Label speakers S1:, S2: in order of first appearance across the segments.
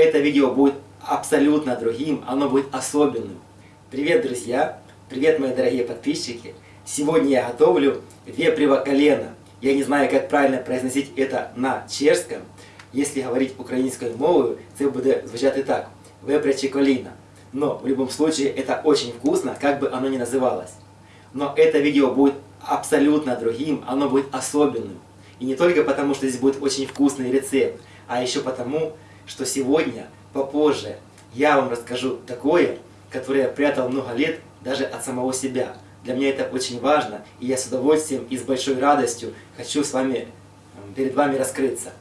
S1: это видео будет абсолютно другим, оно будет особенным. Привет, друзья! Привет, мои дорогие подписчики! Сегодня я готовлю вепрево колено. Я не знаю, как правильно произносить это на чешском. Если говорить украинской мовою, это будет звучать так. Вепряче коліна. Но в любом случае это очень вкусно, как бы оно ни называлось. Но это видео будет абсолютно другим, оно будет особенным. И не только потому, что здесь будет очень вкусный рецепт, а еще потому, что сегодня, попозже, я вам расскажу такое, которое я прятал много лет даже от самого себя. Для меня это очень важно, и я с удовольствием и с большой радостью хочу с вами, перед вами раскрыться.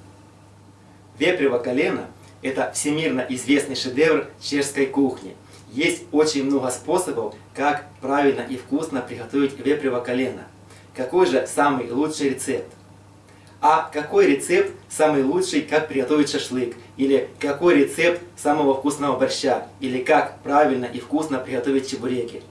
S1: Вепрево колено – это всемирно известный шедевр чешской кухни. Есть очень много способов, как правильно и вкусно приготовить вепрево колено. Какой же самый лучший рецепт? А какой рецепт самый лучший, как приготовить шашлык? Или какой рецепт самого вкусного борща? Или как правильно и вкусно приготовить чебуреки?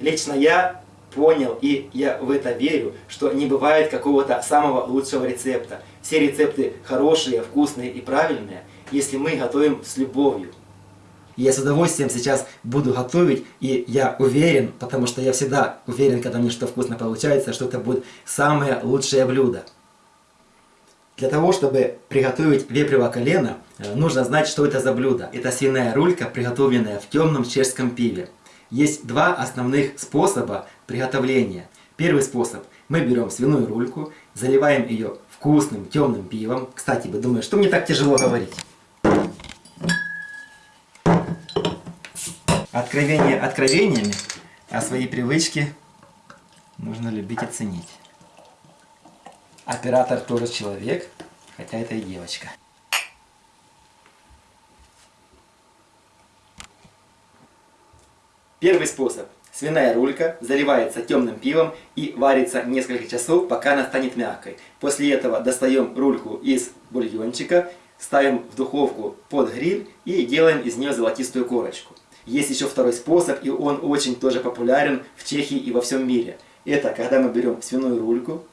S1: Лично я понял, и я в это верю, что не бывает какого-то самого лучшего рецепта. Все рецепты хорошие, вкусные и правильные, если мы готовим с любовью. Я с удовольствием сейчас буду готовить, и я уверен, потому что я всегда уверен, когда мне что вкусно получается, что это будет самое лучшее блюдо. Для того, чтобы приготовить вепрево колено, э, нужно знать, что это за блюдо. Это свиная рулька, приготовленная в темном чешском пиве. Есть два основных способа приготовления. Первый способ. Мы берем свиную рульку, заливаем ее вкусным темным пивом. Кстати, вы думаете, что мне так тяжело говорить? Откровение откровениями, а свои привычки нужно любить и ценить. Оператор тоже человек, хотя это и девочка. Первый способ. Свиная рулька заливается темным пивом и варится несколько часов, пока она станет мягкой. После этого достаем рульку из бульончика, ставим в духовку под гриль и делаем из нее золотистую корочку. Есть еще второй способ, и он очень тоже популярен в Чехии и во всем мире. Это когда мы берем свиную рульку,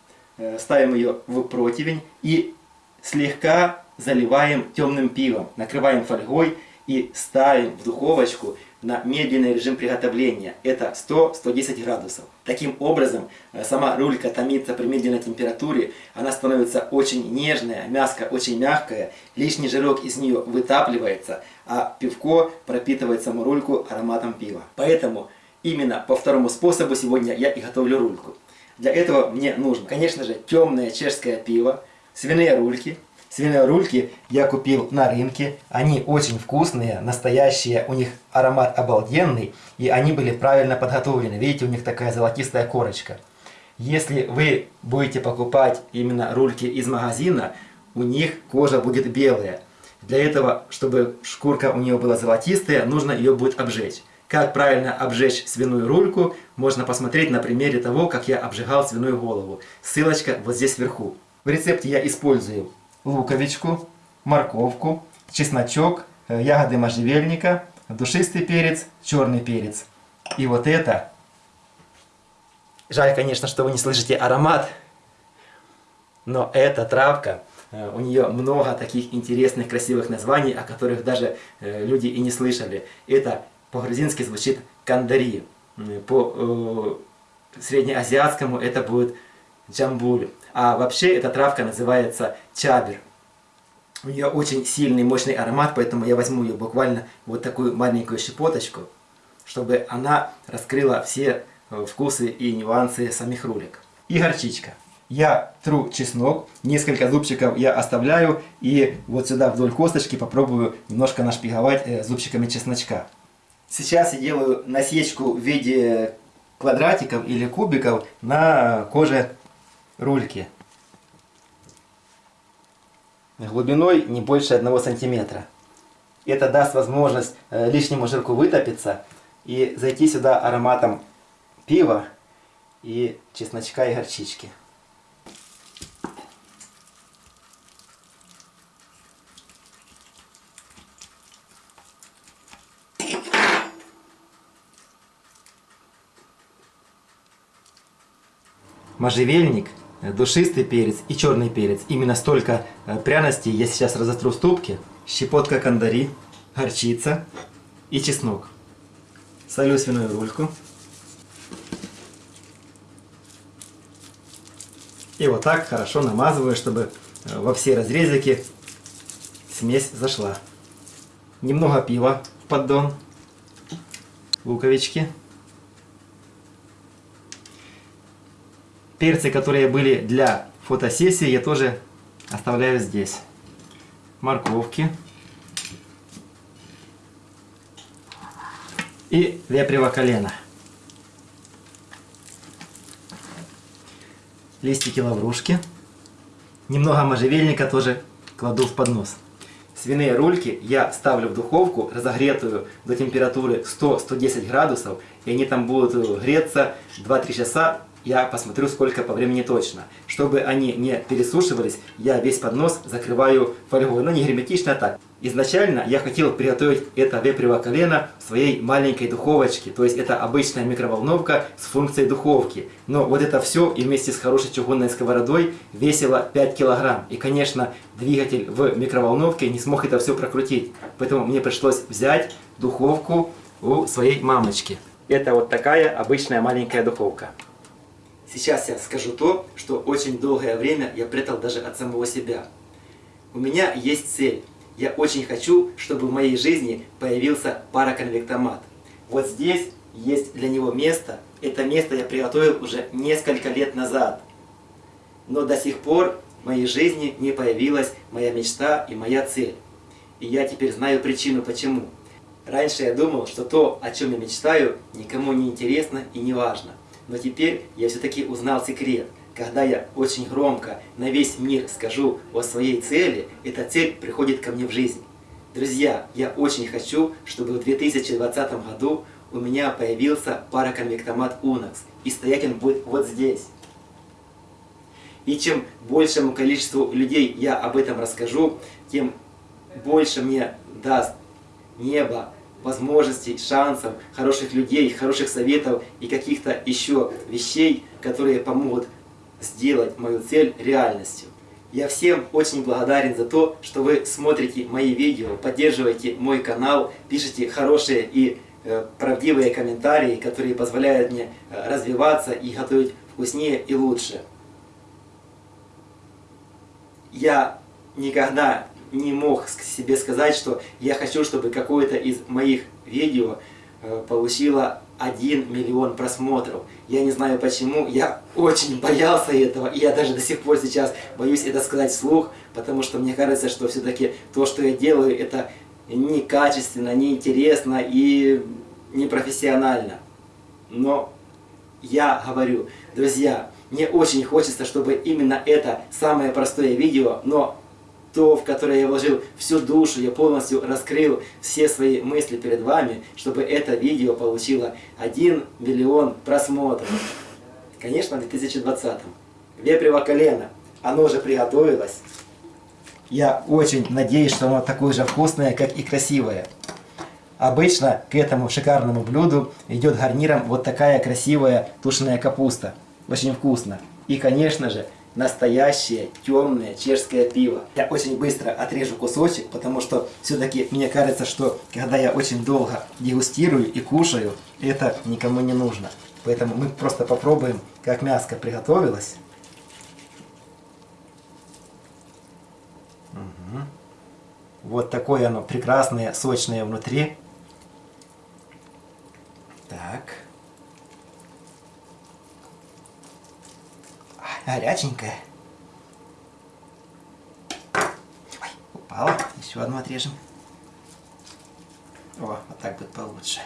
S1: ставим ее в противень и слегка заливаем темным пивом, накрываем фольгой и ставим в духовочку на медленный режим приготовления. Это 100-110 градусов. Таким образом, э, сама рулька томится при медленной температуре, она становится очень нежная, мяско очень мягкое, лишний жирок из нее вытапливается, а пивко пропитывает саму рульку ароматом пива. Поэтому именно по второму способу сегодня я и готовлю рульку. Для этого мне нужно, конечно же, темное чешское пиво, свиные рульки. Свиные рульки я купил на рынке. Они очень вкусные, настоящие, у них аромат обалденный, и они были правильно подготовлены. Видите, у них такая золотистая корочка. Если вы будете покупать именно рульки из магазина, у них кожа будет белая. Для этого, чтобы шкурка у нее была золотистая, нужно ее будет обжечь. Как правильно обжечь свиную рульку, можно посмотреть на примере того, как я обжигал свиную голову. Ссылочка вот здесь вверху. В рецепте я использую луковичку, морковку, чесночок, э, ягоды можжевельника, душистый перец, черный перец. И вот это... Жаль, конечно, что вы не слышите аромат, но эта травка, э, у нее много таких интересных, красивых названий, о которых даже э, люди и не слышали. Это по-грузински звучит кандари. По э, среднеазиатскому это будет джамбуль. А вообще эта травка называется чабер. У нее очень сильный, мощный аромат, поэтому я возьму ее буквально вот такую маленькую щепоточку, чтобы она раскрыла все э, вкусы и нюансы самих рулек. И горчичка. Я тру чеснок, несколько зубчиков я оставляю, и вот сюда вдоль косточки попробую немножко нашпиговать э, зубчиками чесночка. Сейчас я делаю насечку в виде квадратиков или кубиков на коже рульки. Глубиной не больше одного сантиметра. Это даст возможность э, лишнему жирку вытопиться и зайти сюда ароматом пива и чесночка и горчички. Можжевельник, э, душистый перец и черный перец. Именно столько э, пряностей я сейчас разотру в ступке. Щепотка кандари, горчица и чеснок. Солю свиную рульку. И вот так хорошо намазываю, чтобы э, во все разрезики смесь зашла. Немного пива в поддон. Луковички. Перцы, которые были для фотосессии, я тоже оставляю здесь. Морковки. И вепрево колено. Листики лаврушки. Немного можжевельника тоже кладу в поднос. Свиные рульки я ставлю в духовку, разогретую до температуры 100-110 градусов, и они там будут греться 2-3 часа я посмотрю, сколько по времени точно. Чтобы они не пересушивались, я весь поднос закрываю фольгой, но не герметично, а так. Изначально я хотел приготовить это вепрево колено в своей маленькой духовочке, то есть это обычная микроволновка с функцией духовки. Но вот это все и вместе с хорошей чугунной сковородой весило 5 килограмм. И, конечно, двигатель в микроволновке не смог это все прокрутить. Поэтому мне пришлось взять духовку у своей мамочки. Это вот такая обычная маленькая духовка. Сейчас я скажу то, что очень долгое время я прятал даже от самого себя. У меня есть цель. Я очень хочу, чтобы в моей жизни появился параконвектомат. Вот здесь есть для него место. Это место я приготовил уже несколько лет назад. Но до сих пор в моей жизни не появилась моя мечта и моя цель. И я теперь знаю причину почему. Раньше я думал, что то, о чем я мечтаю, никому не интересно и не важно. Но теперь я все-таки узнал секрет. Когда я очень громко на весь мир скажу о своей цели, эта цель приходит ко мне в жизнь. Друзья, я очень хочу, чтобы в 2020 году у меня появился параконвектомат Unox. И стоять он будет вот здесь. И чем большему количеству людей я об этом расскажу, тем больше мне даст небо возможностей, шансов, хороших людей, хороших советов и каких-то еще вещей, которые помогут сделать мою цель реальностью. Я всем очень благодарен за то, что вы смотрите мои видео, поддерживаете мой канал, пишите хорошие и э, правдивые комментарии, которые позволяют мне э, развиваться и готовить вкуснее и лучше. Я никогда не мог себе сказать, что я хочу, чтобы какое-то из моих видео э, получило 1 миллион просмотров. Я не знаю почему, я очень боялся этого, и я даже до сих пор сейчас боюсь это сказать вслух, потому что мне кажется, что все-таки то, что я делаю, это некачественно, неинтересно и непрофессионально. Но я говорю, друзья, мне очень хочется, чтобы именно это самое простое видео, но то, в которое я вложил всю душу, я полностью раскрыл все свои мысли перед вами, чтобы это видео получило 1 миллион просмотров. Конечно, в 2020. Вепрево колено, оно уже приготовилось. Я очень надеюсь, что оно такое же вкусное, как и красивое. Обычно к этому шикарному блюду идет гарниром вот такая красивая тушеная капуста. Очень вкусно. И, конечно же, настоящее темное чешское пиво. Я очень быстро отрежу кусочек, потому что все-таки мне кажется, что когда я очень долго дегустирую и кушаю, это никому не нужно. Поэтому мы просто попробуем, как мяско приготовилось. Угу. Вот такое оно прекрасное, сочное внутри. Так. Горяченькая. Ой, упала. Еще одну отрежем. О, вот так будет получше.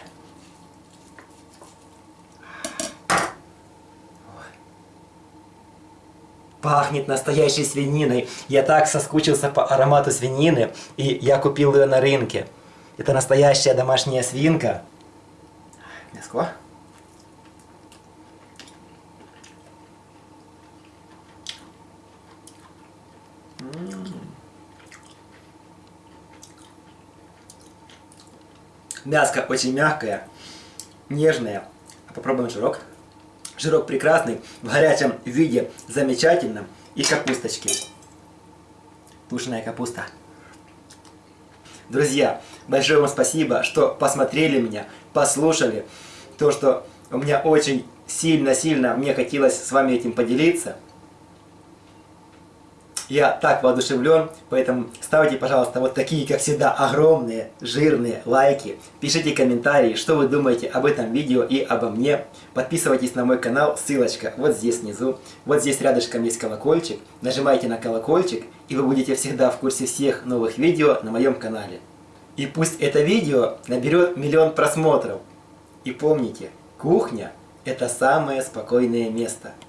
S1: Пахнет настоящей свининой. Я так соскучился по аромату свинины, и я купил ее на рынке. Это настоящая домашняя свинка. Мяско. Мяско очень мягкое, нежное. Попробуем жирок. Жирок прекрасный, в горячем виде замечательно. И капусточки. Тушеная капуста. Друзья, большое вам спасибо, что посмотрели меня, послушали. То, что у меня очень сильно-сильно мне хотелось с вами этим поделиться. Я так воодушевлен, поэтому ставьте, пожалуйста, вот такие, как всегда, огромные, жирные лайки. Пишите комментарии, что вы думаете об этом видео и обо мне. Подписывайтесь на мой канал, ссылочка вот здесь внизу. Вот здесь рядышком есть колокольчик. Нажимайте на колокольчик, и вы будете всегда в курсе всех новых видео на моем канале. И пусть это видео наберет миллион просмотров. И помните, кухня – это самое спокойное место –